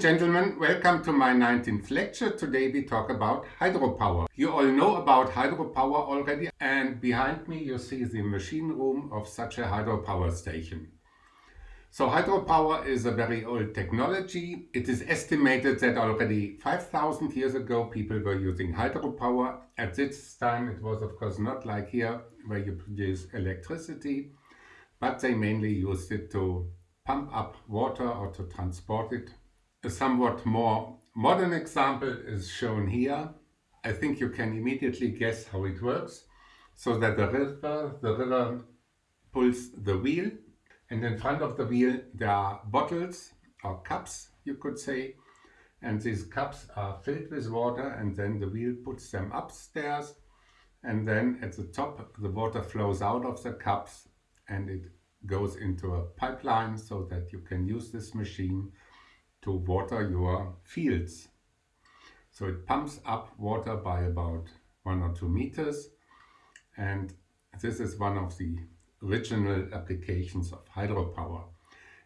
gentlemen, welcome to my 19th lecture. Today we talk about hydropower. You all know about hydropower already and behind me you see the machine room of such a hydropower station. So hydropower is a very old technology. It is estimated that already 5000 years ago people were using hydropower. At this time it was of course not like here where you produce electricity, but they mainly used it to pump up water or to transport it a somewhat more modern example is shown here. I think you can immediately guess how it works. So that the river, the river pulls the wheel and in front of the wheel there are bottles or cups you could say and these cups are filled with water and then the wheel puts them upstairs and then at the top the water flows out of the cups and it goes into a pipeline so that you can use this machine to water your fields. So it pumps up water by about one or two meters and this is one of the original applications of hydropower.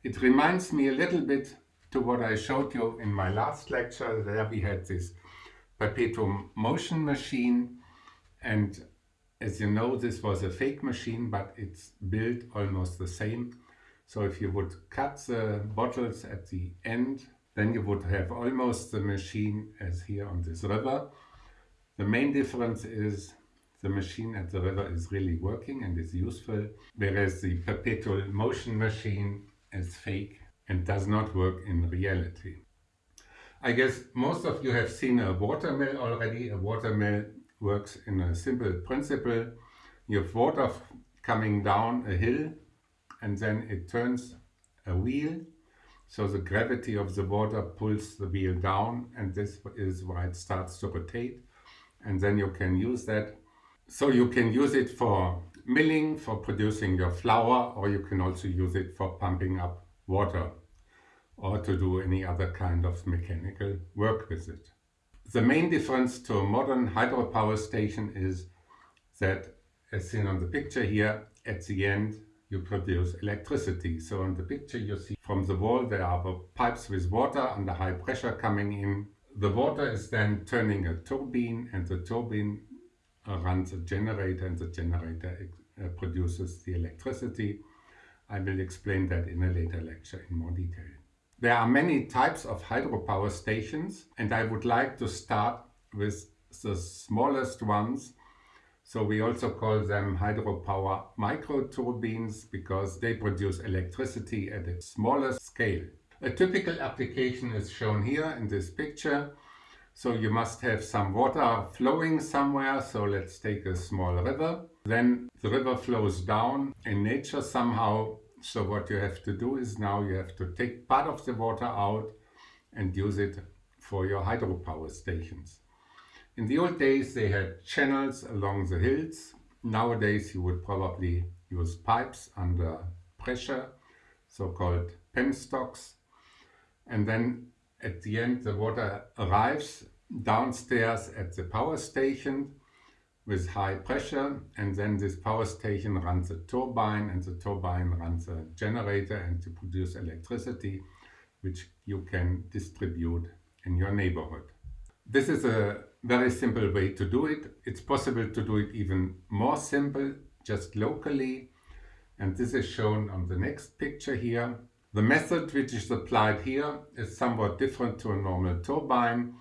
It reminds me a little bit to what I showed you in my last lecture. There we had this perpetuum motion machine and as you know this was a fake machine but it's built almost the same so if you would cut the bottles at the end, then you would have almost the machine as here on this river. The main difference is the machine at the river is really working and is useful, whereas the perpetual motion machine is fake and does not work in reality. I guess most of you have seen a watermill already. A watermill works in a simple principle. You have water coming down a hill and then it turns a wheel. So the gravity of the water pulls the wheel down and this is why it starts to rotate. And then you can use that. So you can use it for milling for producing your flour or you can also use it for pumping up water or to do any other kind of mechanical work with it. The main difference to a modern hydropower station is that as seen on the picture here at the end you produce electricity. So in the picture you see from the wall there are pipes with water under high pressure coming in. The water is then turning a turbine and the turbine runs a generator and the generator uh, produces the electricity. I will explain that in a later lecture in more detail. There are many types of hydropower stations and I would like to start with the smallest ones so we also call them hydropower microturbines because they produce electricity at a smaller scale. A typical application is shown here in this picture. So you must have some water flowing somewhere. So let's take a small river. Then the river flows down in nature somehow. So what you have to do is now you have to take part of the water out and use it for your hydropower stations. In the old days they had channels along the hills. Nowadays you would probably use pipes under pressure, so-called penstocks. And then at the end the water arrives downstairs at the power station with high pressure and then this power station runs a turbine and the turbine runs a generator and to produce electricity which you can distribute in your neighborhood. This is a very simple way to do it. It's possible to do it even more simple, just locally. And this is shown on the next picture here. The method which is applied here is somewhat different to a normal turbine.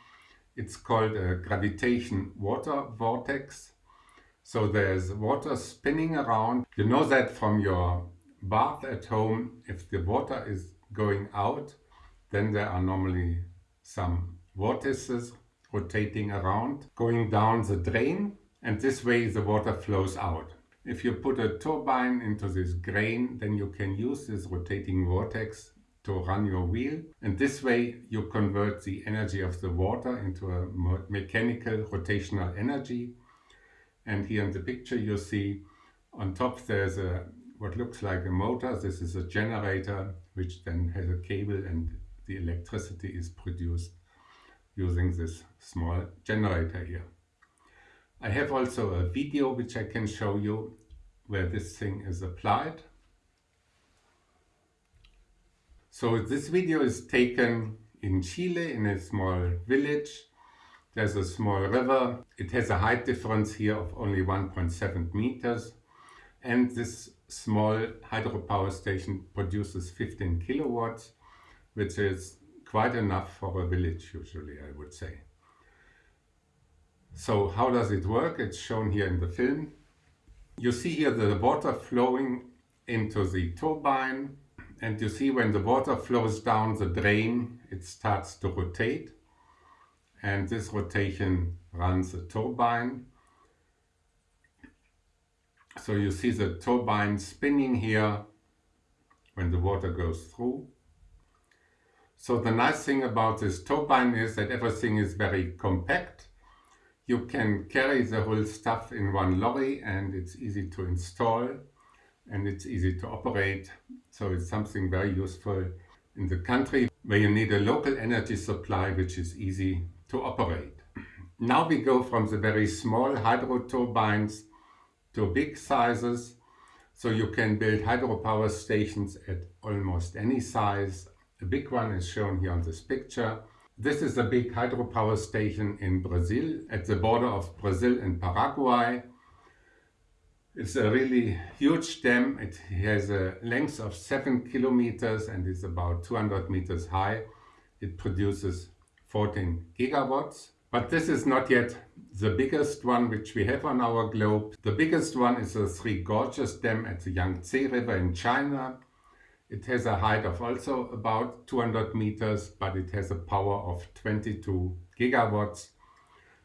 It's called a gravitation water vortex. So there's water spinning around. You know that from your bath at home, if the water is going out, then there are normally some vortices rotating around, going down the drain and this way the water flows out. If you put a turbine into this grain, then you can use this rotating vortex to run your wheel. And this way you convert the energy of the water into a mechanical rotational energy. And here in the picture you see on top there's a what looks like a motor. This is a generator which then has a cable and the electricity is produced using this small generator here. I have also a video which I can show you where this thing is applied. So this video is taken in Chile in a small village. There's a small river. It has a height difference here of only 1.7 meters. And this small hydropower station produces 15 kilowatts, which is quite enough for a village usually, I would say. So how does it work? It's shown here in the film. You see here the water flowing into the turbine and you see when the water flows down the drain it starts to rotate and this rotation runs the turbine. So you see the turbine spinning here when the water goes through. So the nice thing about this turbine is that everything is very compact you can carry the whole stuff in one lorry and it's easy to install and it's easy to operate. So it's something very useful in the country where you need a local energy supply which is easy to operate. Now we go from the very small hydro turbines to big sizes. So you can build hydropower stations at almost any size. A big one is shown here on this picture. This is a big hydropower station in Brazil, at the border of Brazil and Paraguay. It's a really huge dam. It has a length of 7 kilometers and is about 200 meters high. It produces 14 gigawatts. But this is not yet the biggest one which we have on our globe. The biggest one is the Three Gorges Dam at the Yangtze River in China. It has a height of also about 200 meters, but it has a power of 22 gigawatts.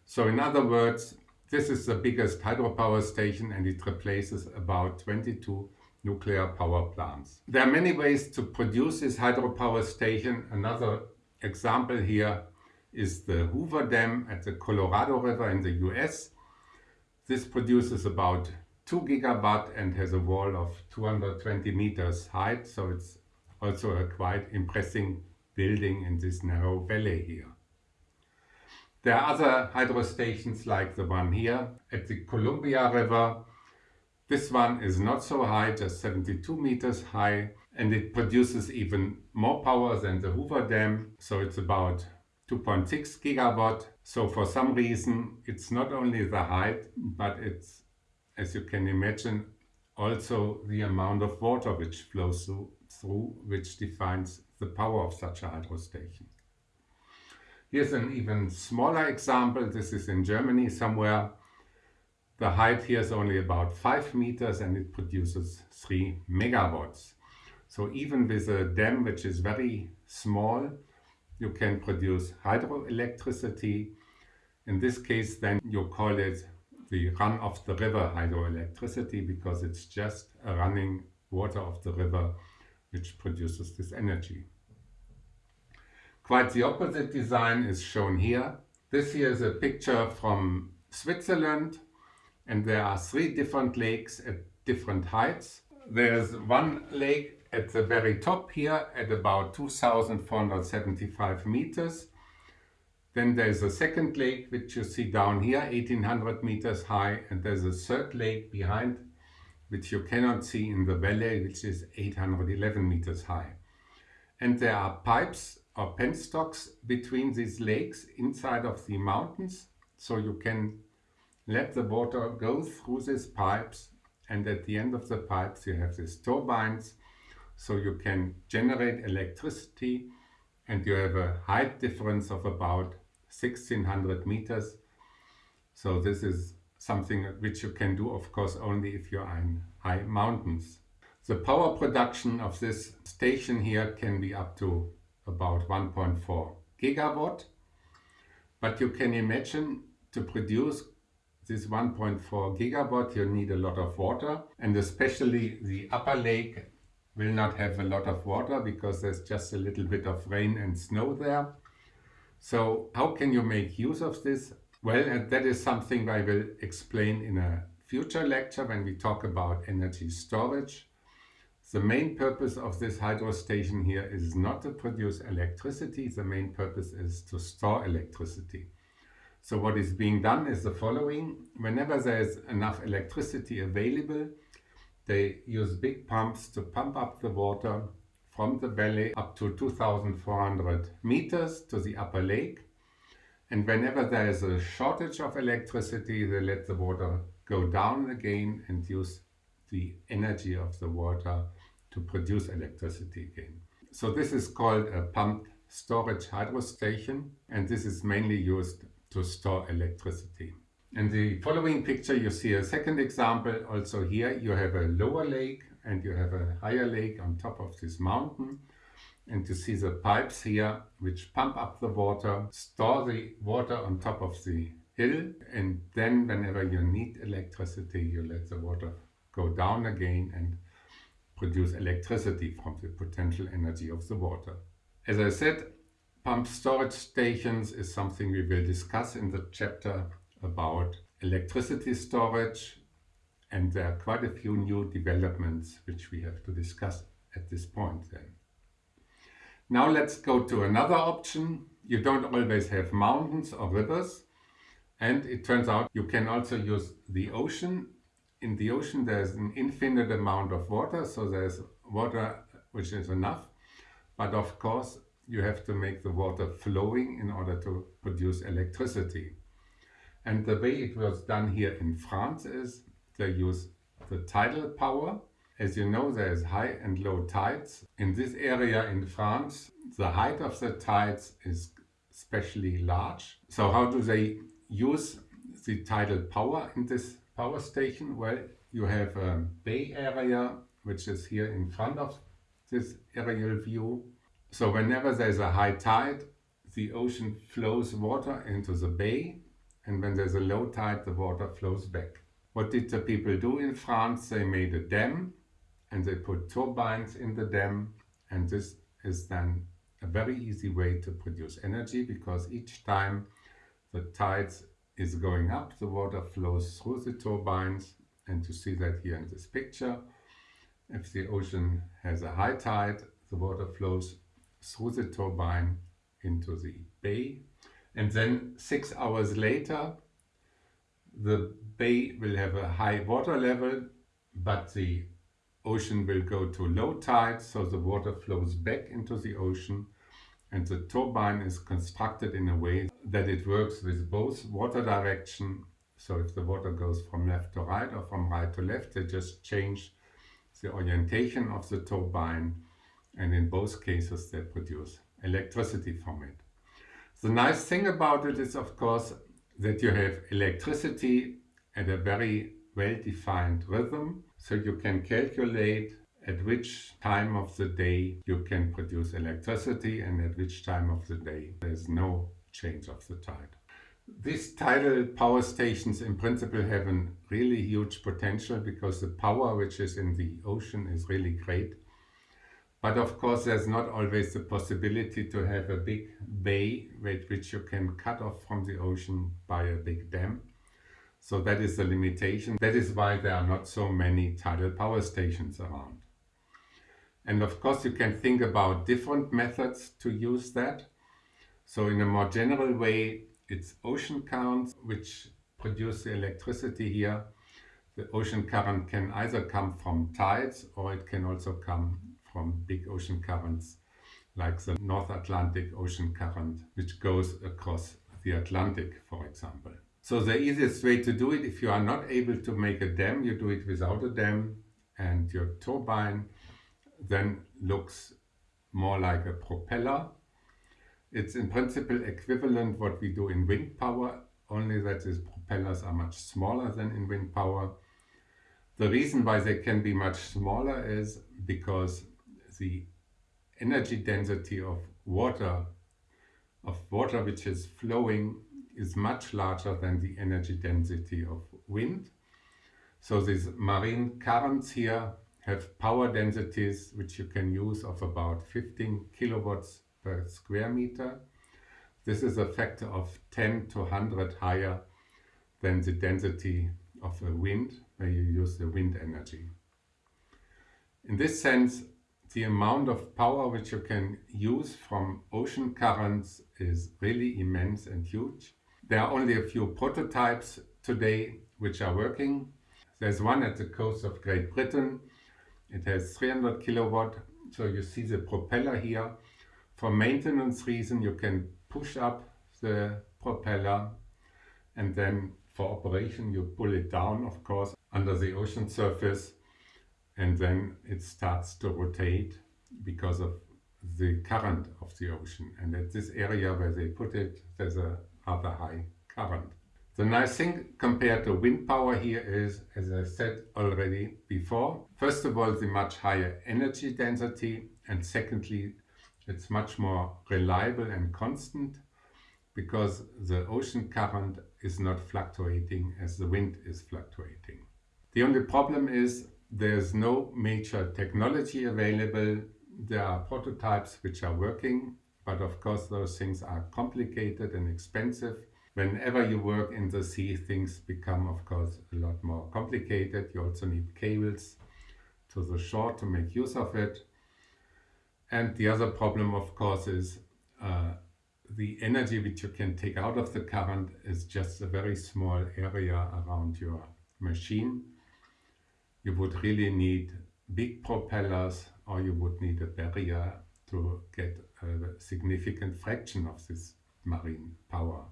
So in other words, this is the biggest hydropower station and it replaces about 22 nuclear power plants. There are many ways to produce this hydropower station. Another example here is the Hoover Dam at the Colorado River in the US. This produces about 2 gigawatt and has a wall of 220 meters height. So it's also a quite impressive building in this narrow valley here. There are other hydro stations like the one here at the Columbia River. This one is not so high, just 72 meters high, and it produces even more power than the Hoover Dam. So it's about 2.6 gigawatt. So for some reason, it's not only the height, but it's as you can imagine, also the amount of water which flows through, which defines the power of such a hydro station. Here's an even smaller example. This is in Germany somewhere. The height here is only about 5 meters and it produces 3 megawatts. So even with a dam which is very small, you can produce hydroelectricity. In this case then you call it the run of the river hydroelectricity because it's just a running water of the river which produces this energy. Quite the opposite design is shown here. This here is a picture from Switzerland and there are three different lakes at different heights. There's one lake at the very top here at about 2475 meters then there's a second lake, which you see down here, 1800 meters high, and there's a third lake behind, which you cannot see in the valley, which is 811 meters high. And there are pipes or penstocks between these lakes inside of the mountains, so you can let the water go through these pipes and at the end of the pipes you have these turbines so you can generate electricity and you have a height difference of about 1600 meters. So this is something which you can do of course only if you're in high mountains. The power production of this station here can be up to about 1.4 gigawatt. But you can imagine to produce this 1.4 gigawatt you need a lot of water and especially the upper lake will not have a lot of water because there's just a little bit of rain and snow there. So how can you make use of this? Well, that is something I will explain in a future lecture when we talk about energy storage. The main purpose of this hydro station here is not to produce electricity, the main purpose is to store electricity. So what is being done is the following. Whenever there is enough electricity available, they use big pumps to pump up the water from the valley up to 2400 meters to the upper lake. And whenever there is a shortage of electricity, they let the water go down again and use the energy of the water to produce electricity again. So this is called a pumped storage hydro station and this is mainly used to store electricity. In the following picture you see a second example. Also here you have a lower lake and you have a higher lake on top of this mountain. And you see the pipes here which pump up the water, store the water on top of the hill and then whenever you need electricity you let the water go down again and produce electricity from the potential energy of the water. As I said, pump storage stations is something we will discuss in the chapter about electricity storage and there are quite a few new developments which we have to discuss at this point then. Now let's go to another option. You don't always have mountains or rivers and it turns out you can also use the ocean. In the ocean there's an infinite amount of water so there's water which is enough but of course you have to make the water flowing in order to produce electricity. And the way it was done here in France is they use the tidal power. As you know, there's high and low tides. In this area in France, the height of the tides is especially large. So how do they use the tidal power in this power station? Well, you have a bay area, which is here in front of this aerial view. So whenever there's a high tide, the ocean flows water into the bay and when there's a low tide the water flows back. What did the people do in France? They made a dam and they put turbines in the dam and this is then a very easy way to produce energy because each time the tides is going up the water flows through the turbines and you see that here in this picture. If the ocean has a high tide the water flows through the turbine into the bay and then six hours later the bay will have a high water level but the ocean will go to low tide so the water flows back into the ocean and the turbine is constructed in a way that it works with both water direction so if the water goes from left to right or from right to left they just change the orientation of the turbine and in both cases they produce electricity from it. The nice thing about it is of course that you have electricity at a very well-defined rhythm so you can calculate at which time of the day you can produce electricity and at which time of the day there's no change of the tide. These tidal power stations in principle have a really huge potential because the power which is in the ocean is really great but of course, there's not always the possibility to have a big bay with which you can cut off from the ocean by a big dam. So that is the limitation. That is why there are not so many tidal power stations around. And of course, you can think about different methods to use that. So in a more general way, it's ocean currents which produce the electricity here. The ocean current can either come from tides or it can also come from big ocean currents like the North Atlantic Ocean Current, which goes across the Atlantic, for example. So the easiest way to do it, if you are not able to make a dam, you do it without a dam and your turbine then looks more like a propeller. It's in principle equivalent what we do in wind power, only that these propellers are much smaller than in wind power. The reason why they can be much smaller is because the energy density of water, of water which is flowing is much larger than the energy density of wind. So these marine currents here have power densities which you can use of about 15 kilowatts per square meter. This is a factor of 10 to 100 higher than the density of a wind, where you use the wind energy. In this sense, the amount of power which you can use from ocean currents is really immense and huge. There are only a few prototypes today which are working. There's one at the coast of Great Britain. It has 300 kilowatt So you see the propeller here. For maintenance reason, you can push up the propeller and then for operation you pull it down, of course, under the ocean surface and then it starts to rotate because of the current of the ocean. And at this area where they put it, there's a rather high current. The nice thing compared to wind power here is, as I said already before, first of all the much higher energy density and secondly it's much more reliable and constant because the ocean current is not fluctuating as the wind is fluctuating. The only problem is there's no major technology available. There are prototypes which are working, but of course those things are complicated and expensive Whenever you work in the sea, things become, of course, a lot more complicated. You also need cables to the shore to make use of it. And the other problem, of course, is uh, the energy which you can take out of the current is just a very small area around your machine. You would really need big propellers or you would need a barrier to get a significant fraction of this marine power.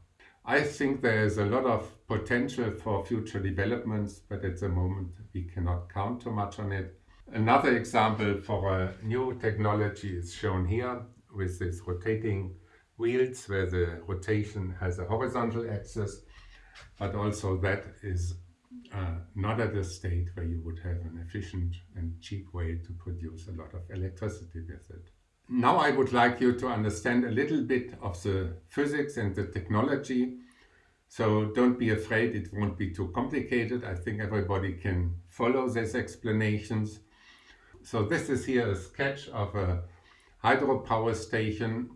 I think there is a lot of potential for future developments, but at the moment we cannot count too much on it. Another example for a new technology is shown here with these rotating wheels where the rotation has a horizontal axis, but also that is uh, not at a state where you would have an efficient and cheap way to produce a lot of electricity with it. Now I would like you to understand a little bit of the physics and the technology. So don't be afraid, it won't be too complicated. I think everybody can follow these explanations. So this is here a sketch of a hydropower station.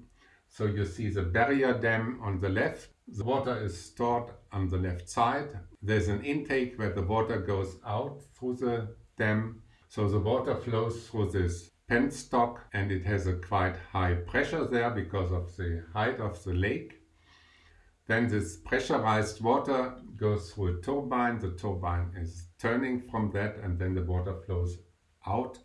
So you see the barrier dam on the left. The water is stored on the left side. There's an intake where the water goes out through the dam. So the water flows through this penstock and it has a quite high pressure there because of the height of the lake. Then this pressurized water goes through a turbine. The turbine is turning from that and then the water flows out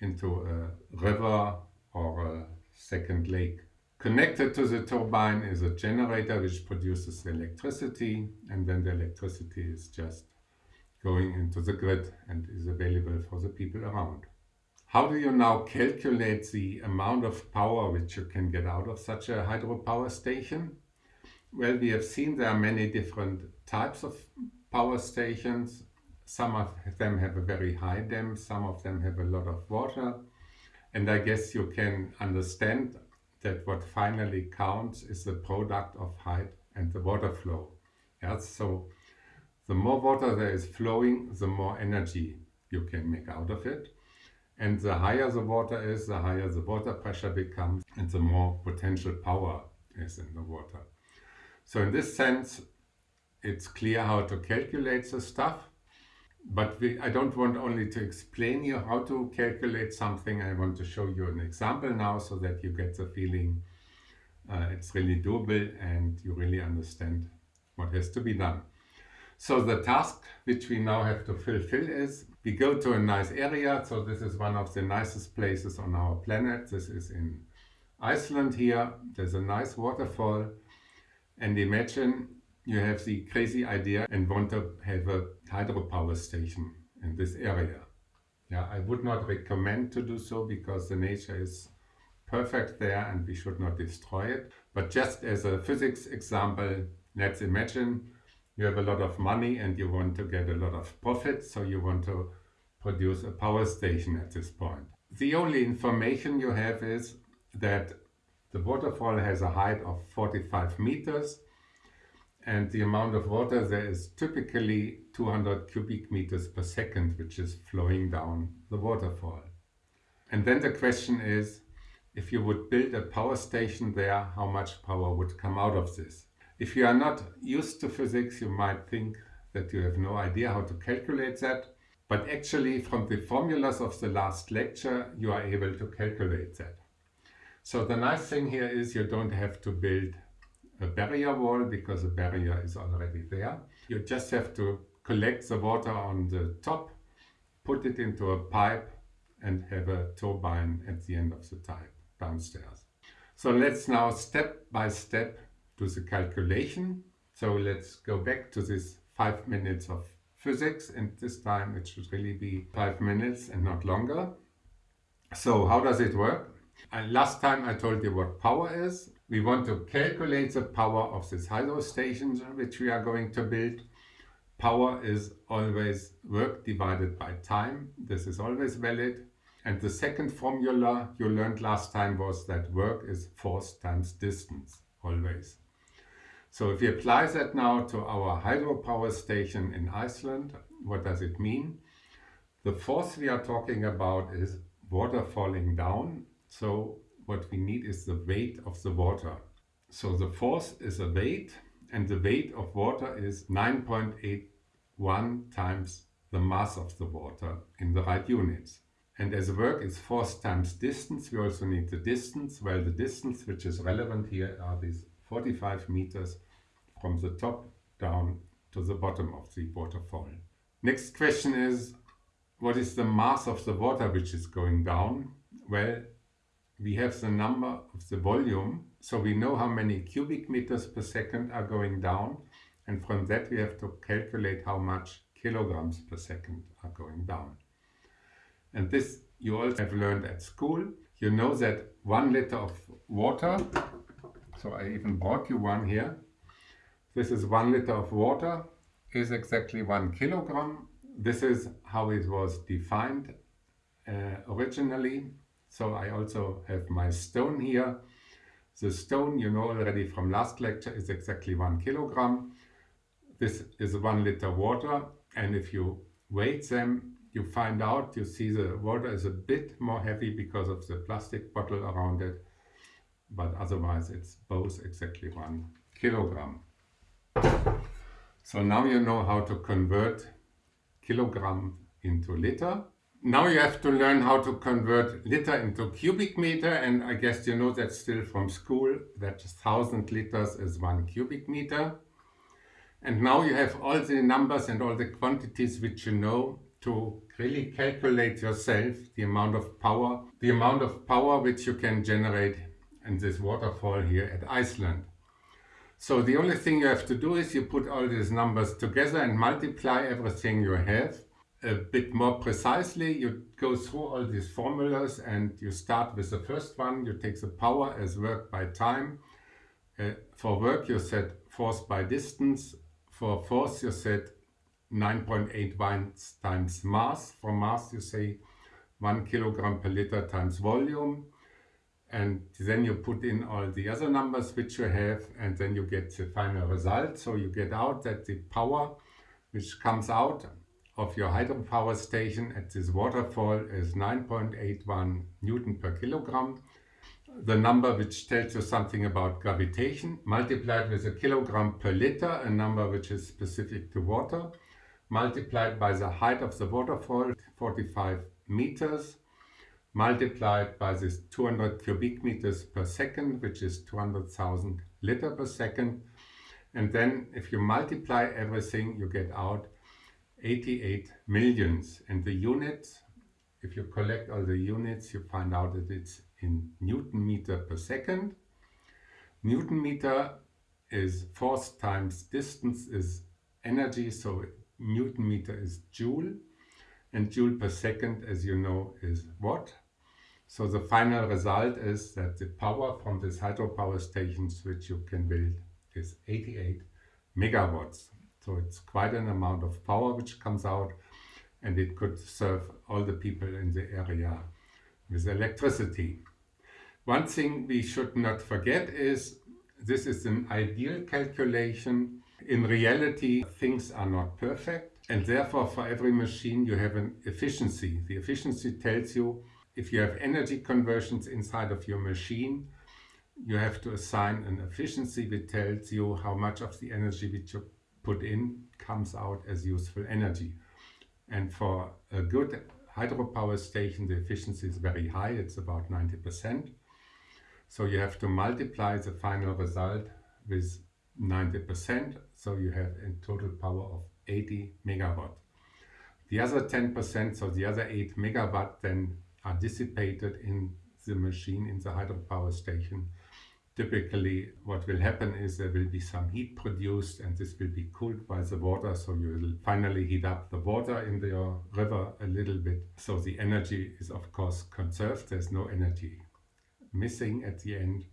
into a river or a second lake. Connected to the turbine is a generator which produces electricity and then the electricity is just going into the grid and is available for the people around. How do you now calculate the amount of power which you can get out of such a hydropower station? Well, we have seen there are many different types of power stations. Some of them have a very high dam, some of them have a lot of water. And I guess you can understand that what finally counts is the product of height and the water flow. Yeah, so the more water there is flowing, the more energy you can make out of it. And the higher the water is, the higher the water pressure becomes and the more potential power is in the water. So in this sense, it's clear how to calculate the stuff. But we, I don't want only to explain you how to calculate something. I want to show you an example now so that you get the feeling uh, it's really doable and you really understand what has to be done. So the task which we now have to fulfill is we go to a nice area. So this is one of the nicest places on our planet. This is in Iceland here. There's a nice waterfall. And imagine you have the crazy idea and want to have a hydropower station in this area. Yeah, I would not recommend to do so because the nature is perfect there and we should not destroy it. But just as a physics example, let's imagine you have a lot of money and you want to get a lot of profit, so you want to produce a power station at this point. The only information you have is that the waterfall has a height of 45 meters and the amount of water there is typically 200 cubic meters per second, which is flowing down the waterfall. And then the question is, if you would build a power station there, how much power would come out of this? If you are not used to physics, you might think that you have no idea how to calculate that. But actually, from the formulas of the last lecture, you are able to calculate that. So the nice thing here is you don't have to build a barrier wall because the barrier is already there. You just have to collect the water on the top, put it into a pipe and have a turbine at the end of the pipe downstairs. So let's now step by step do the calculation. So let's go back to this five minutes of physics and this time it should really be five minutes and not longer. So how does it work? And last time I told you what power is. We want to calculate the power of this hydro station which we are going to build. Power is always work divided by time. This is always valid. And the second formula you learned last time was that work is force times distance, always. So if we apply that now to our hydropower station in Iceland, what does it mean? The force we are talking about is water falling down. So what we need is the weight of the water. So the force is a weight and the weight of water is 9.81 times the mass of the water in the right units. And as work is force times distance, we also need the distance. Well, the distance which is relevant here are these 45 meters from the top down to the bottom of the waterfall. Next question is, what is the mass of the water which is going down? Well, we have the number of the volume, so we know how many cubic meters per second are going down, and from that we have to calculate how much kilograms per second are going down. And this you all have learned at school. You know that one liter of water, so I even brought you one here. This is one liter of water, is exactly one kilogram. This is how it was defined uh, originally. So I also have my stone here. The stone, you know already from last lecture, is exactly one kilogram. This is one liter water. And if you weigh them, you find out, you see the water is a bit more heavy because of the plastic bottle around it, but otherwise it's both exactly one kilogram. So now you know how to convert kilogram into liter. Now you have to learn how to convert liter into cubic meter and I guess you know that still from school that 1000 liters is one cubic meter. And now you have all the numbers and all the quantities which you know to really calculate yourself the amount of power, the amount of power which you can generate in this waterfall here at Iceland. So the only thing you have to do is you put all these numbers together and multiply everything you have a bit more precisely. You go through all these formulas and you start with the first one. You take the power as work by time. Uh, for work you set force by distance. For force you set 9.81 times mass. For mass you say 1 kilogram per liter times volume. And then you put in all the other numbers which you have and then you get the final result. So you get out that the power which comes out of your hydropower station at this waterfall is 9.81 Newton per kilogram. The number which tells you something about gravitation multiplied with a kilogram per liter, a number which is specific to water multiplied by the height of the waterfall, 45 meters, multiplied by this 200 cubic meters per second, which is 200,000 liter per second. And then if you multiply everything, you get out 88 millions. And the units, if you collect all the units, you find out that it's in Newton meter per second. Newton meter is force times distance is energy, so Newton meter is joule and joule per second as you know is watt. So the final result is that the power from this hydropower stations which you can build is 88 megawatts. So it's quite an amount of power which comes out and it could serve all the people in the area with electricity. One thing we should not forget is this is an ideal calculation in reality, things are not perfect and therefore for every machine you have an efficiency. The efficiency tells you if you have energy conversions inside of your machine, you have to assign an efficiency that tells you how much of the energy which you put in comes out as useful energy. And for a good hydropower station, the efficiency is very high, it's about 90%. So you have to multiply the final result with 90%, so you have a total power of 80 megawatt. The other 10%, so the other 8 megawatt then are dissipated in the machine, in the hydropower station. Typically what will happen is there will be some heat produced and this will be cooled by the water so you will finally heat up the water in the river a little bit. So the energy is of course conserved, there's no energy missing at the end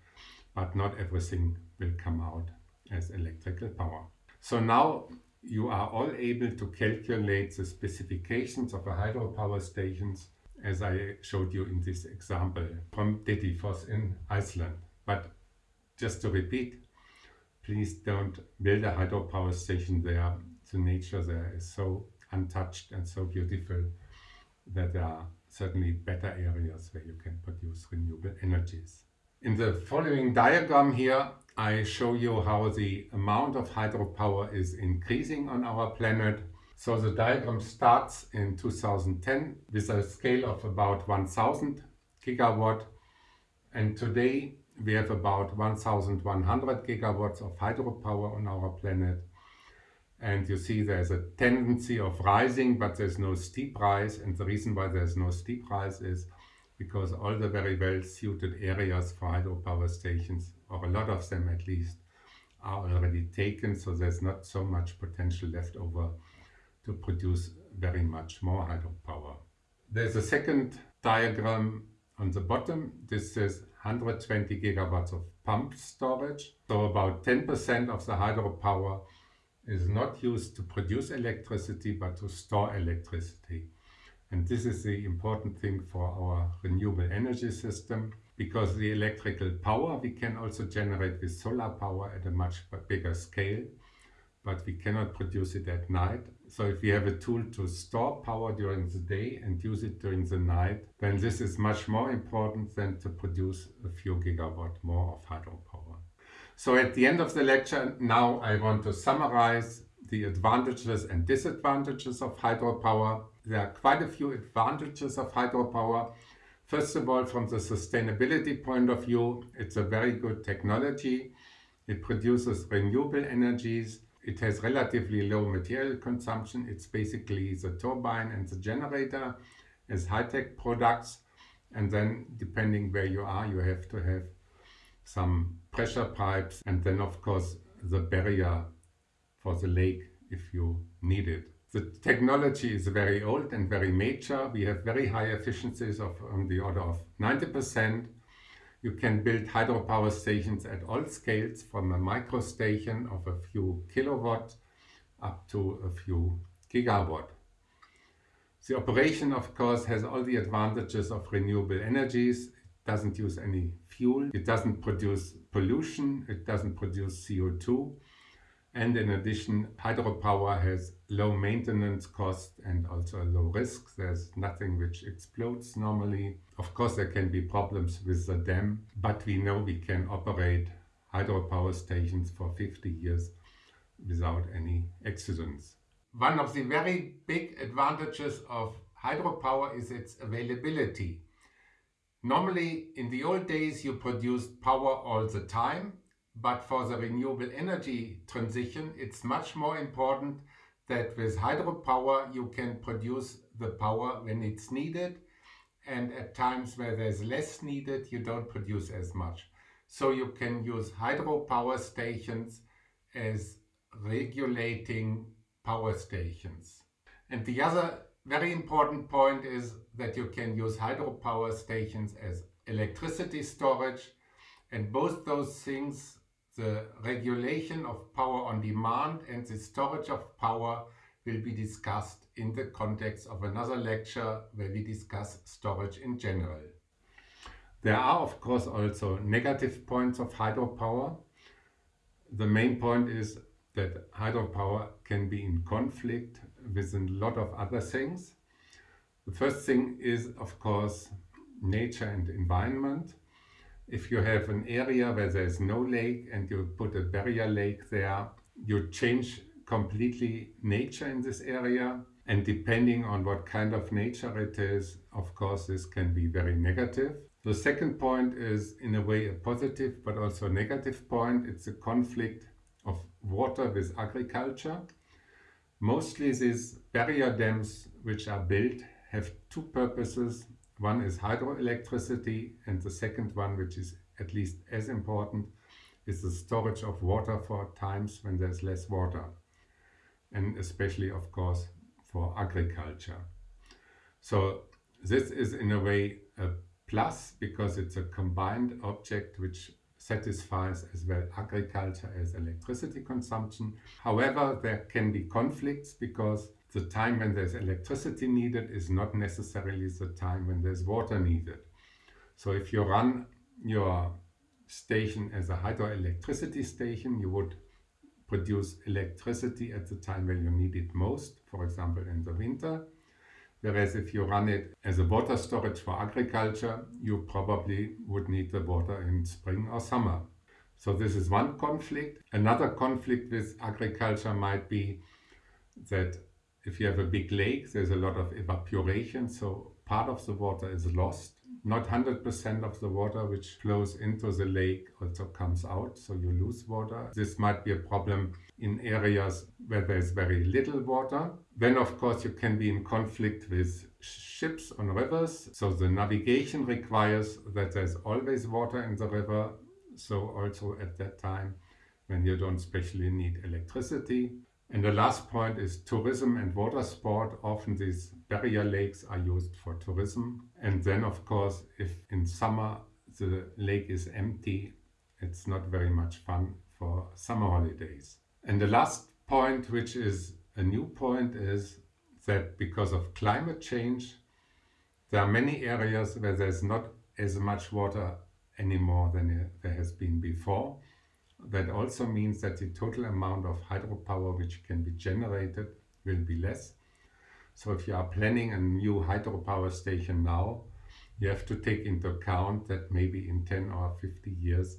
but not everything will come out as electrical power. So now you are all able to calculate the specifications of a hydropower stations as I showed you in this example from Dettifoss in Iceland. But just to repeat, please don't build a hydropower station there. The nature there is so untouched and so beautiful that there are certainly better areas where you can produce renewable energies. In the following diagram here, I show you how the amount of hydropower is increasing on our planet. So the diagram starts in 2010 with a scale of about 1000 gigawatt. And today we have about 1100 gigawatts of hydropower on our planet. And you see there's a tendency of rising but there's no steep rise. And the reason why there's no steep rise is because all the very well suited areas for hydropower stations, or a lot of them at least, are already taken, so there's not so much potential left over to produce very much more hydropower. There's a second diagram on the bottom. This is 120 gigawatts of pumped storage. So about 10% of the hydropower is not used to produce electricity, but to store electricity. And this is the important thing for our renewable energy system because the electrical power we can also generate with solar power at a much bigger scale, but we cannot produce it at night. So if we have a tool to store power during the day and use it during the night, then this is much more important than to produce a few gigawatt more of hydropower. So at the end of the lecture, now I want to summarize the advantages and disadvantages of hydropower there are quite a few advantages of hydropower. First of all, from the sustainability point of view, it's a very good technology. It produces renewable energies. It has relatively low material consumption. It's basically the turbine and the generator as high-tech products. And then depending where you are, you have to have some pressure pipes and then of course the barrier for the lake if you need it. The technology is very old and very mature. We have very high efficiencies of on the order of 90%. You can build hydropower stations at all scales from a micro station of a few kilowatt up to a few gigawatt. The operation of course has all the advantages of renewable energies. It doesn't use any fuel, it doesn't produce pollution, it doesn't produce CO2 and in addition, hydropower has low maintenance cost and also a low risk. There's nothing which explodes normally. Of course, there can be problems with the dam, but we know we can operate hydropower stations for 50 years without any accidents. One of the very big advantages of hydropower is its availability. Normally, in the old days, you produced power all the time but for the renewable energy transition, it's much more important that with hydropower you can produce the power when it's needed and at times where there's less needed you don't produce as much. So you can use hydropower stations as regulating power stations. And the other very important point is that you can use hydropower stations as electricity storage and both those things the regulation of power on demand and the storage of power will be discussed in the context of another lecture where we discuss storage in general. There are of course also negative points of hydropower. The main point is that hydropower can be in conflict with a lot of other things. The first thing is of course nature and environment if you have an area where there's no lake and you put a barrier lake there, you change completely nature in this area. And depending on what kind of nature it is, of course, this can be very negative. The second point is in a way a positive but also a negative point. It's a conflict of water with agriculture. Mostly these barrier dams which are built have two purposes. One is hydroelectricity and the second one, which is at least as important, is the storage of water for times when there's less water. And especially, of course, for agriculture. So this is in a way a plus because it's a combined object which satisfies as well agriculture as electricity consumption. However, there can be conflicts because the time when there's electricity needed is not necessarily the time when there's water needed. So if you run your station as a hydroelectricity station, you would produce electricity at the time when you need it most, for example in the winter. Whereas if you run it as a water storage for agriculture, you probably would need the water in spring or summer. So this is one conflict. Another conflict with agriculture might be that if you have a big lake, there's a lot of evaporation, so part of the water is lost. Not 100% of the water which flows into the lake also comes out, so you lose water. This might be a problem in areas where there's very little water. Then of course you can be in conflict with ships on rivers, so the navigation requires that there's always water in the river, so also at that time when you don't specially need electricity. And the last point is tourism and water sport. Often these barrier lakes are used for tourism. And then of course, if in summer the lake is empty, it's not very much fun for summer holidays. And the last point, which is a new point, is that because of climate change, there are many areas where there's not as much water anymore than there has been before. That also means that the total amount of hydropower which can be generated will be less. So if you are planning a new hydropower station now, you have to take into account that maybe in 10 or 50 years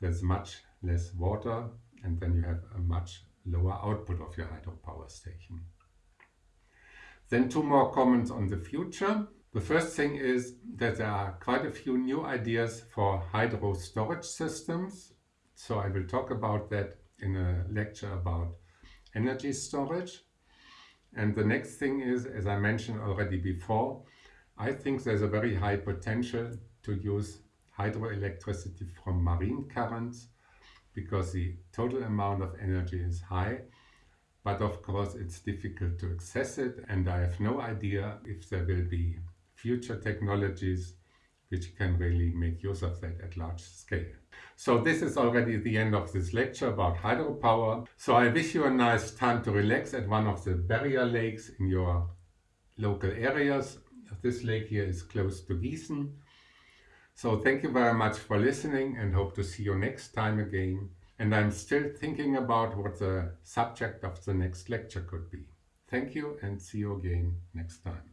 there's much less water and then you have a much lower output of your hydropower station. Then two more comments on the future. The first thing is that there are quite a few new ideas for hydro storage systems so I will talk about that in a lecture about energy storage. And the next thing is, as I mentioned already before, I think there's a very high potential to use hydroelectricity from marine currents because the total amount of energy is high. But of course it's difficult to access it and I have no idea if there will be future technologies which can really make use of that at large scale. So this is already the end of this lecture about hydropower. So I wish you a nice time to relax at one of the barrier lakes in your local areas. This lake here is close to Gießen. So thank you very much for listening and hope to see you next time again. And I'm still thinking about what the subject of the next lecture could be. Thank you and see you again next time.